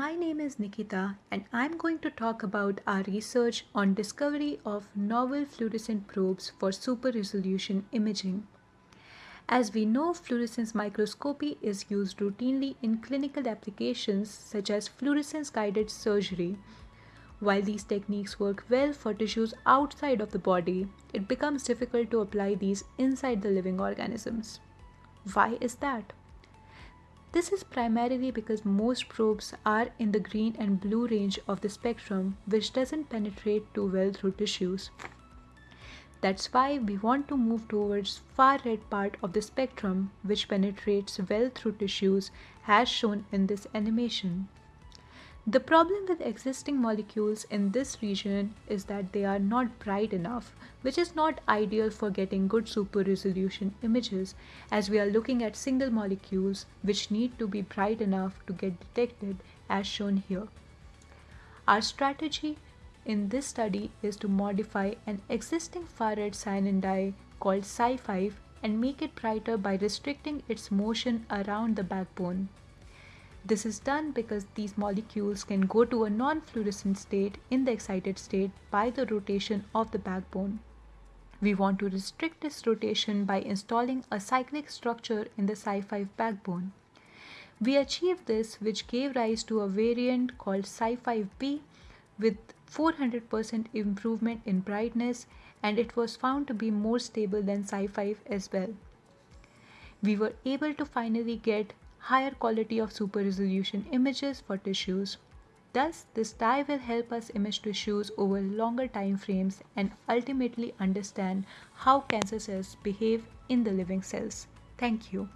My name is Nikita and I'm going to talk about our research on discovery of novel fluorescent probes for super resolution imaging. As we know, fluorescence microscopy is used routinely in clinical applications such as fluorescence guided surgery. While these techniques work well for tissues outside of the body, it becomes difficult to apply these inside the living organisms. Why is that? This is primarily because most probes are in the green and blue range of the spectrum which doesn't penetrate too well through tissues. That's why we want to move towards far red part of the spectrum which penetrates well through tissues as shown in this animation. The problem with existing molecules in this region is that they are not bright enough, which is not ideal for getting good super resolution images as we are looking at single molecules which need to be bright enough to get detected as shown here. Our strategy in this study is to modify an existing far red cyanine dye called Cy5 and make it brighter by restricting its motion around the backbone. This is done because these molecules can go to a non-fluorescent state in the excited state by the rotation of the backbone. We want to restrict this rotation by installing a cyclic structure in the Cy5 backbone. We achieved this which gave rise to a variant called Cy5b with 400% improvement in brightness and it was found to be more stable than Cy5 as well. We were able to finally get higher quality of super resolution images for tissues. Thus, this dye will help us image tissues over longer time frames and ultimately understand how cancer cells behave in the living cells. Thank you.